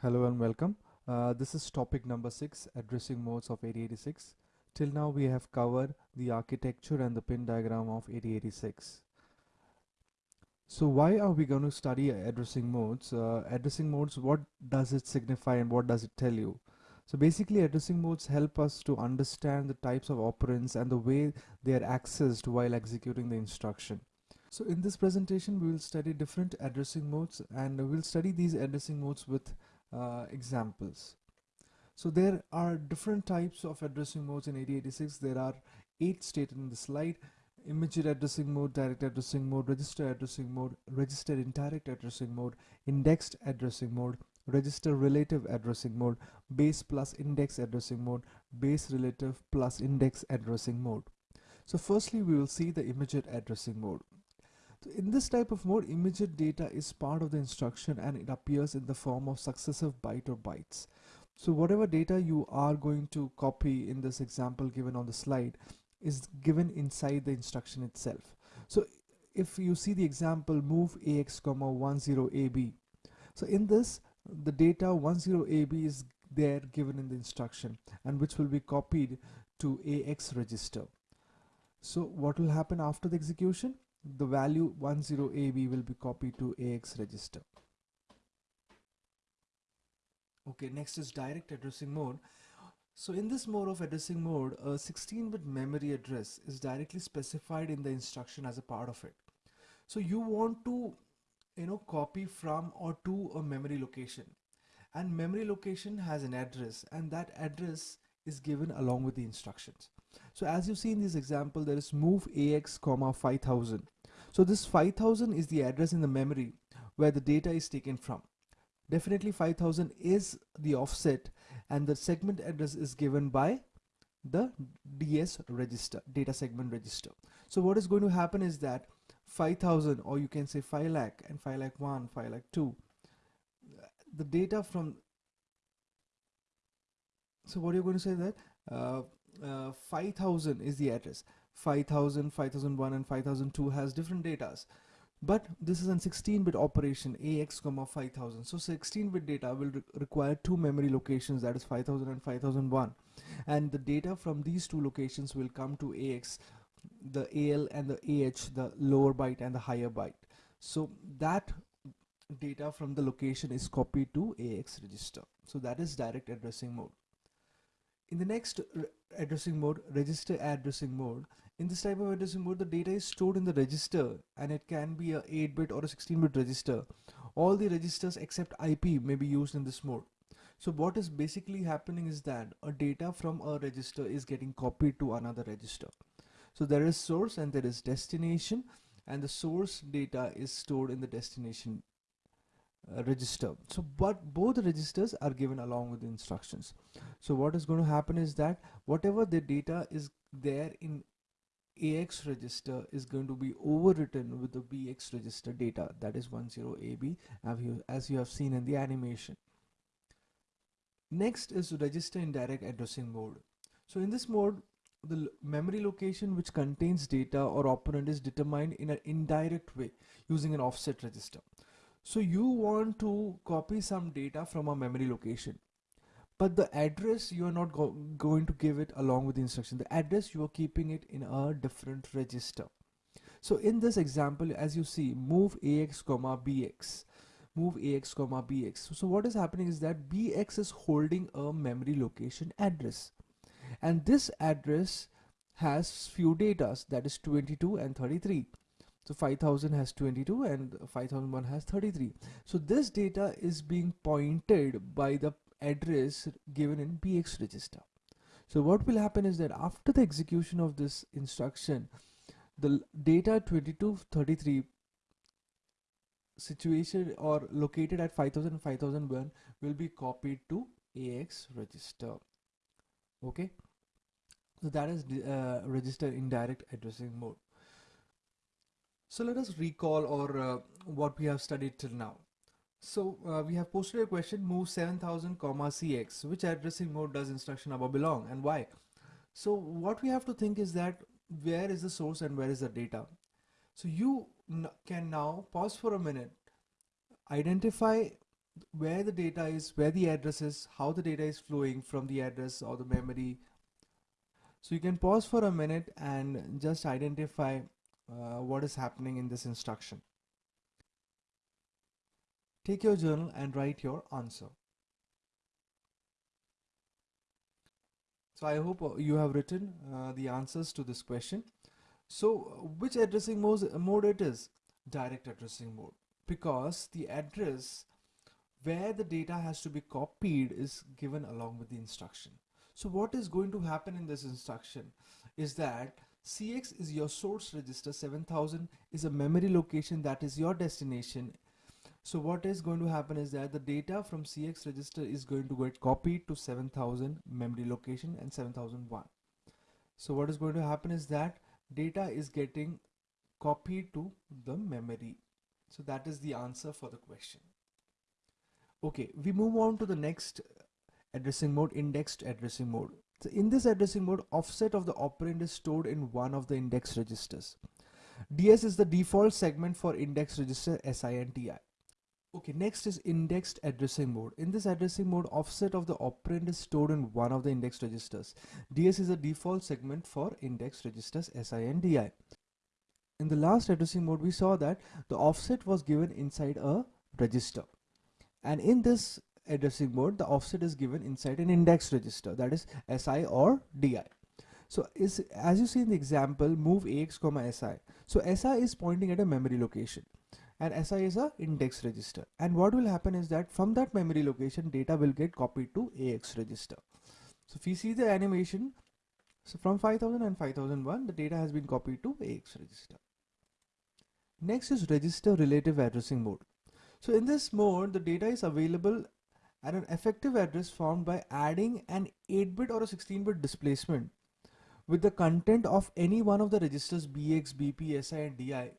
Hello and welcome. Uh, this is topic number 6 addressing modes of 8086. Till now we have covered the architecture and the pin diagram of 8086. So why are we going to study addressing modes? Uh, addressing modes, what does it signify and what does it tell you? So basically addressing modes help us to understand the types of operands and the way they are accessed while executing the instruction. So in this presentation we will study different addressing modes and we'll study these addressing modes with uh, examples. So there are different types of addressing modes in 8086. There are eight stated in the slide. Immediate addressing mode, direct addressing mode, register addressing mode, register indirect addressing mode, indexed addressing mode, register relative addressing mode, base plus index addressing mode, base relative plus index addressing mode. So firstly, we will see the immediate addressing mode. So in this type of mode, immediate data is part of the instruction and it appears in the form of successive byte or bytes. So whatever data you are going to copy in this example given on the slide is given inside the instruction itself. So if you see the example move ax comma 10ab. So in this the data 10ab is there given in the instruction and which will be copied to ax register. So what will happen after the execution? The value 10AB will be copied to AX register. Okay, next is direct addressing mode. So in this mode of addressing mode, a 16-bit memory address is directly specified in the instruction as a part of it. So you want to, you know, copy from or to a memory location and memory location has an address and that address is given along with the instructions. So as you see in this example, there is move AX comma 5000. So this 5000 is the address in the memory where the data is taken from. Definitely 5000 is the offset and the segment address is given by the DS register, data segment register. So what is going to happen is that 5000 or you can say 5 lakh and 5 lakh 1, 5 lakh 2, the data from so what are you going to say that uh, uh, 5000 is the address. 5000 5001 and 5002 has different datas. But this is a 16-bit operation ax comma 5000 so 16-bit data will re require two memory locations that is 5000 and 5001 and the data from these two locations will come to ax the al and the ah the lower byte and the higher byte. So that data from the location is copied to ax register. So that is direct addressing mode. In the next addressing mode, register addressing mode, in this type of addressing mode, the data is stored in the register and it can be a 8-bit or a 16-bit register. All the registers except IP may be used in this mode. So what is basically happening is that a data from a register is getting copied to another register. So there is source and there is destination and the source data is stored in the destination uh, register so but both registers are given along with the instructions so what is going to happen is that whatever the data is there in AX register is going to be overwritten with the BX register data that is 10AB as you have seen in the animation. Next is register indirect addressing mode. So in this mode the memory location which contains data or operand is determined in an indirect way using an offset register. So you want to copy some data from a memory location but the address you are not go going to give it along with the instruction the address you are keeping it in a different register. So in this example as you see move ax comma bx move ax comma bx so what is happening is that bx is holding a memory location address and this address has few datas that is 22 and 33 so 5000 has 22 and 5001 has 33. So this data is being pointed by the address given in BX register. So what will happen is that after the execution of this instruction, the data 2233 situation or located at 5000 and 5001 will be copied to AX register. Okay. So that is uh, register indirect addressing mode. So let us recall or uh, what we have studied till now. So uh, we have posted a question move 7000 comma cx which addressing mode does instruction above belong and why. So what we have to think is that where is the source and where is the data. So you can now pause for a minute identify where the data is, where the address is, how the data is flowing from the address or the memory. So you can pause for a minute and just identify uh, what is happening in this instruction. Take your journal and write your answer. So I hope uh, you have written uh, the answers to this question. So which addressing mode, mode it is? Direct addressing mode because the address where the data has to be copied is given along with the instruction. So what is going to happen in this instruction is that CX is your source register 7000 is a memory location that is your destination. So what is going to happen is that the data from CX register is going to get copied to 7000 memory location and 7001. So what is going to happen is that data is getting copied to the memory. So that is the answer for the question. Okay, we move on to the next addressing mode, indexed addressing mode. So in this addressing mode, offset of the operand is stored in one of the index registers. DS is the default segment for index register SI and DI. Okay, next is indexed addressing mode. In this addressing mode, offset of the operand is stored in one of the index registers. DS is the default segment for index registers SI and DI. In the last addressing mode, we saw that the offset was given inside a register and in this addressing mode the offset is given inside an index register that is SI or DI. So is as you see in the example move AX comma SI. So SI is pointing at a memory location and SI is a index register and what will happen is that from that memory location data will get copied to AX register. So if you see the animation so from 5000 and 5001 the data has been copied to AX register. Next is register relative addressing mode. So in this mode, the data is available at an effective address formed by adding an 8-bit or a 16-bit displacement with the content of any one of the registers BX, BP, SI and DI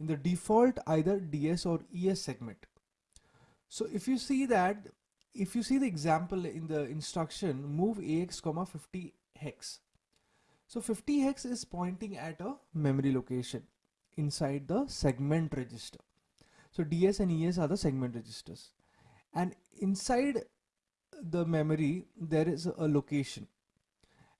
in the default either DS or ES segment. So if you see that, if you see the example in the instruction move AX comma 50 hex. So 50 hex is pointing at a memory location inside the segment register. So DS and ES are the segment registers. And inside the memory, there is a location.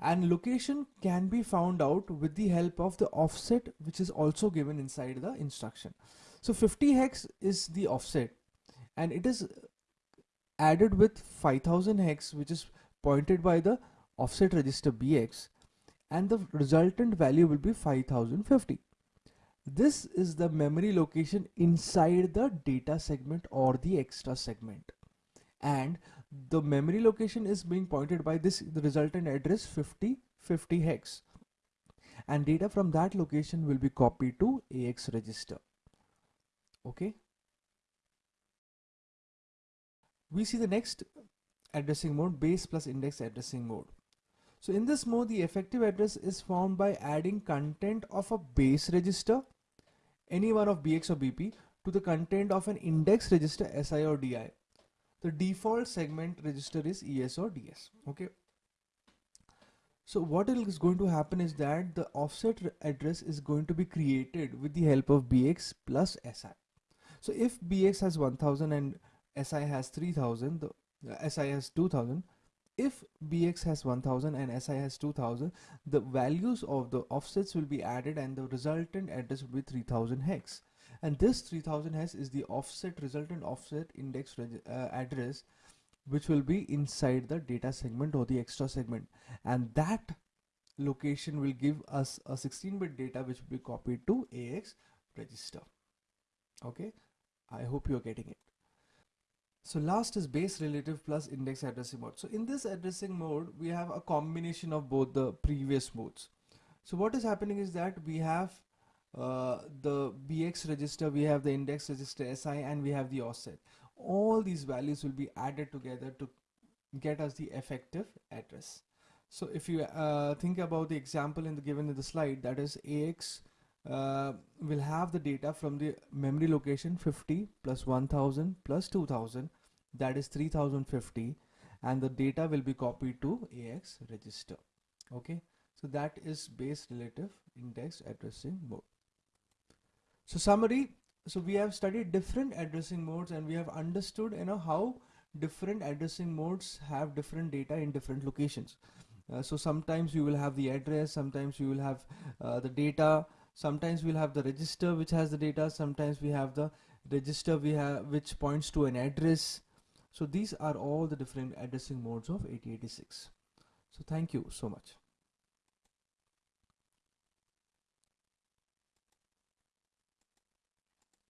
And location can be found out with the help of the offset, which is also given inside the instruction. So 50 hex is the offset and it is added with 5000 hex, which is pointed by the offset register BX and the resultant value will be 5050. This is the memory location inside the data segment or the extra segment. And the memory location is being pointed by this the resultant address 5050 hex. And data from that location will be copied to AX register. Okay. We see the next addressing mode base plus index addressing mode. So in this mode, the effective address is found by adding content of a base register any one of BX or BP to the content of an index register SI or DI. The default segment register is ES or DS. Okay. So what is going to happen is that the offset address is going to be created with the help of BX plus SI. So if BX has 1000 and SI has 3000, the uh, SI has 2000, if bx has 1000 and si has 2000 the values of the offsets will be added and the resultant address will be 3000 hex. And this 3000 hex is the offset resultant offset index uh, address which will be inside the data segment or the extra segment. And that location will give us a 16-bit data which will be copied to AX register. Okay? I hope you're getting it so last is base relative plus index addressing mode. So in this addressing mode, we have a combination of both the previous modes. So what is happening is that we have uh, the BX register, we have the index register SI and we have the offset. All these values will be added together to get us the effective address. So if you uh, think about the example in the given in the slide, that is AX uh, will have the data from the memory location 50 plus 1000 plus 2000 that is 3050 and the data will be copied to AX register. Okay? So that is base relative index addressing mode. So summary so we have studied different addressing modes and we have understood you know how different addressing modes have different data in different locations. Uh, so sometimes you will have the address sometimes you will have uh, the data sometimes we'll have the register which has the data sometimes we have the register we have which points to an address. So these are all the different addressing modes of 8086 so thank you so much